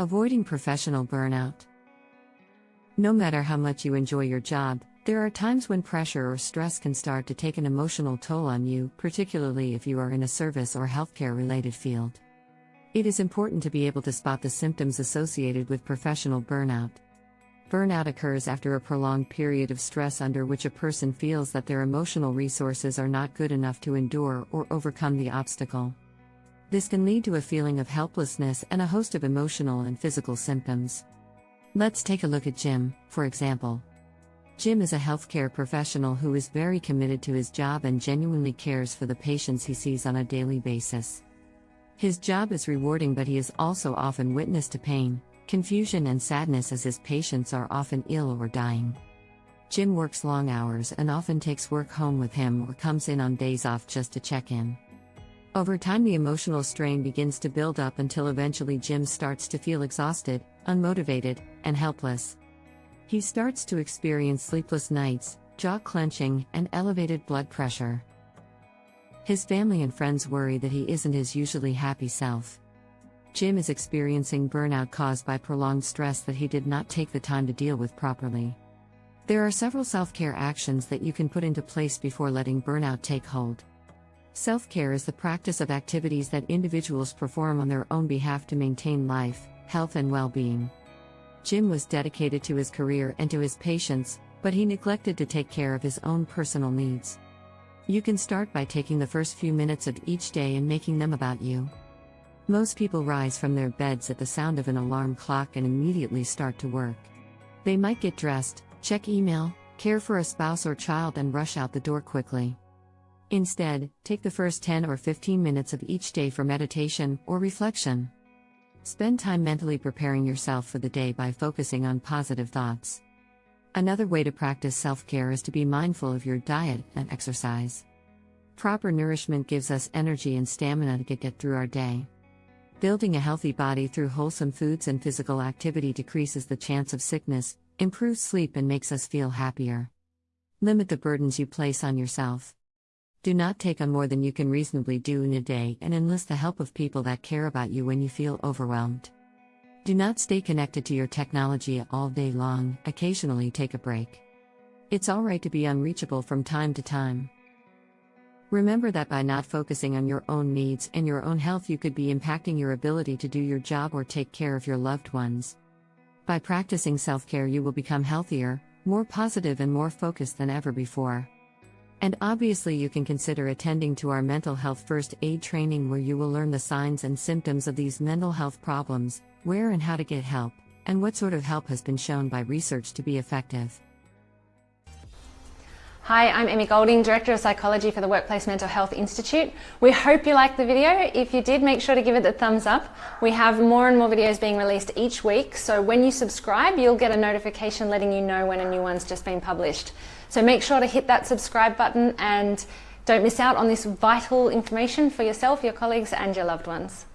Avoiding professional burnout. No matter how much you enjoy your job, there are times when pressure or stress can start to take an emotional toll on you, particularly if you are in a service or healthcare related field. It is important to be able to spot the symptoms associated with professional burnout. Burnout occurs after a prolonged period of stress under which a person feels that their emotional resources are not good enough to endure or overcome the obstacle. This can lead to a feeling of helplessness and a host of emotional and physical symptoms. Let's take a look at Jim, for example. Jim is a healthcare professional who is very committed to his job and genuinely cares for the patients he sees on a daily basis. His job is rewarding, but he is also often witness to pain, confusion, and sadness as his patients are often ill or dying. Jim works long hours and often takes work home with him or comes in on days off just to check in. Over time, the emotional strain begins to build up until eventually Jim starts to feel exhausted, unmotivated, and helpless. He starts to experience sleepless nights, jaw clenching, and elevated blood pressure. His family and friends worry that he isn't his usually happy self. Jim is experiencing burnout caused by prolonged stress that he did not take the time to deal with properly. There are several self care actions that you can put into place before letting burnout take hold. Self care is the practice of activities that individuals perform on their own behalf to maintain life, health, and well being. Jim was dedicated to his career and to his patients, but he neglected to take care of his own personal needs. You can start by taking the first few minutes of each day and making them about you. Most people rise from their beds at the sound of an alarm clock and immediately start to work. They might get dressed, check email, care for a spouse or child, and rush out the door quickly. Instead, take the first 10 or 15 minutes of each day for meditation or reflection. Spend time mentally preparing yourself for the day by focusing on positive thoughts. Another way to practice self care is to be mindful of your diet and exercise. Proper nourishment gives us energy and stamina to get through our day. Building a healthy body through wholesome foods and physical activity decreases the chance of sickness, improves sleep, and makes us feel happier. Limit the burdens you place on yourself. Do not take on more than you can reasonably do in a day and enlist the help of people that care about you when you feel overwhelmed. Do not stay connected to your technology all day long, occasionally take a break. It's alright to be unreachable from time to time. Remember that by not focusing on your own needs and your own health, you could be impacting your ability to do your job or take care of your loved ones. By practicing self care, you will become healthier, more positive, and more focused than ever before. And obviously, you can consider attending to our mental health first aid training where you will learn the signs and symptoms of these mental health problems, where and how to get help, and what sort of help has been shown by research to be effective. Hi, I'm Emmy Golding, Director of Psychology for the Workplace Mental Health Institute. We hope you liked the video. If you did, make sure to give it a thumbs up. We have more and more videos being released each week, so when you subscribe, you'll get a notification letting you know when a new one's just been published. So make sure to hit that subscribe button and don't miss out on this vital information for yourself, your colleagues, and your loved ones.